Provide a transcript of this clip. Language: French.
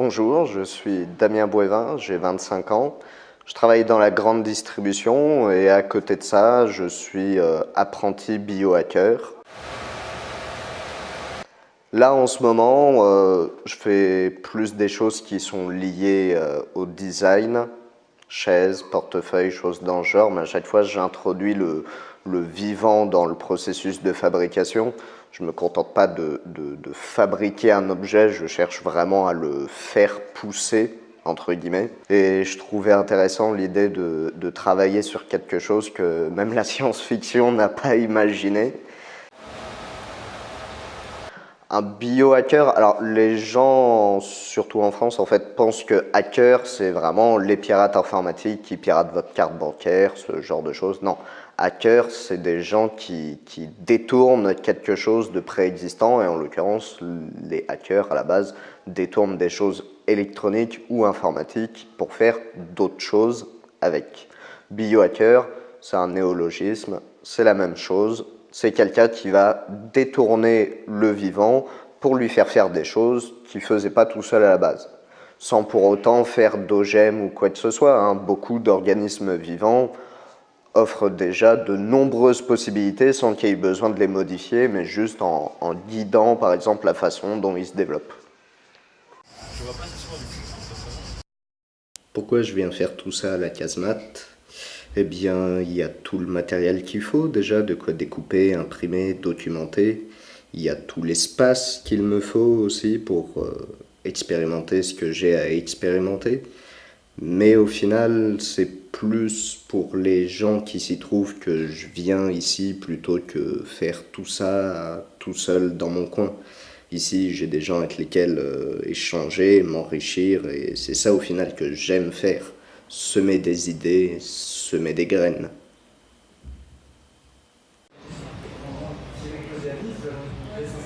Bonjour, je suis Damien Bouévin, j'ai 25 ans. Je travaille dans la grande distribution et à côté de ça, je suis euh, apprenti biohacker. Là, en ce moment, euh, je fais plus des choses qui sont liées euh, au design, chaises, portefeuille, choses dans genre, mais à chaque fois, j'introduis le, vivant dans le processus de fabrication. Je ne me contente pas de, fabriquer un objet, je cherche vraiment à le faire pousser, entre guillemets. Et je trouvais intéressant l'idée de travailler sur quelque chose que même la science-fiction n'a pas imaginé. Un biohacker, alors les gens, surtout en France, en fait, pensent que hacker, c'est vraiment les pirates informatiques qui piratent votre carte bancaire, ce genre de choses. Non, hacker, c'est des gens qui, qui, détournent quelque chose de préexistant, et en l'occurrence, les hackers, à la base, détournent des choses électroniques ou informatiques pour faire d'autres choses avec. Biohacker, c'est un néologisme, c'est la même chose, c'est quelqu'un qui va détourner le vivant pour lui faire faire des choses qu'il ne faisait pas tout seul à la base. Sans pour autant faire d'OGM ou quoi que ce soit. Hein. Beaucoup d'organismes vivants offrent déjà de nombreuses possibilités sans qu'il y ait besoin de les modifier, mais juste en, en guidant par exemple la façon dont ils se développent. Pourquoi je viens faire tout ça à la casemate? Eh bien, il y a tout le matériel qu'il faut déjà, de quoi découper, imprimer, documenter. Il y a tout l'espace qu'il me faut aussi pour euh, expérimenter ce que j'ai à expérimenter. Mais au final, c'est plus pour les gens qui s'y trouvent que je viens ici plutôt que faire tout ça tout seul dans mon coin. Ici, j'ai des gens avec lesquels euh, échanger, m'enrichir, et c'est ça au final que j'aime faire semer des idées, semer des graines.